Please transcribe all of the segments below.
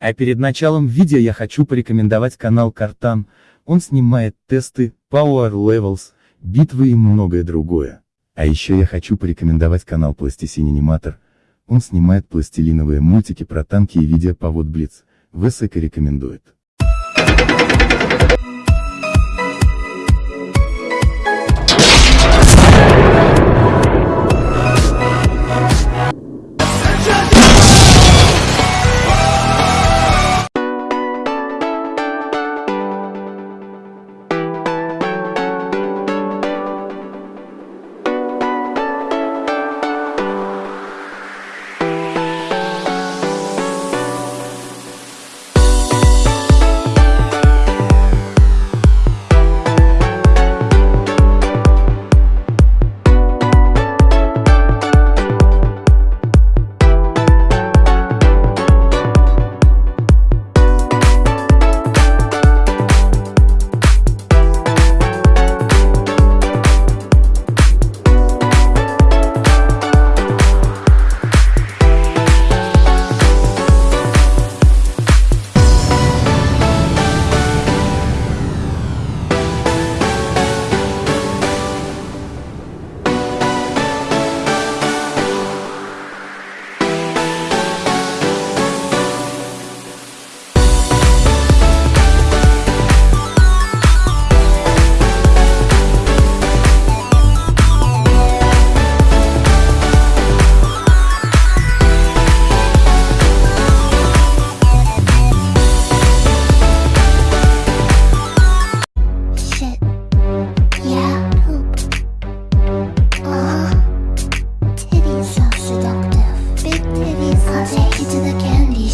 А перед началом видео я хочу порекомендовать канал Картан, он снимает тесты, Power Levels, битвы и многое другое. А еще я хочу порекомендовать канал Пластисин Аниматор, он снимает пластилиновые мультики про танки и видео по вот Блиц, ВСК рекомендует.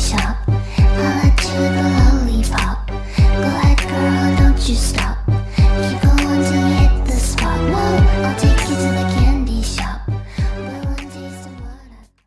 shop I'll let you the lollipop. Go ahead girl, don't you stop.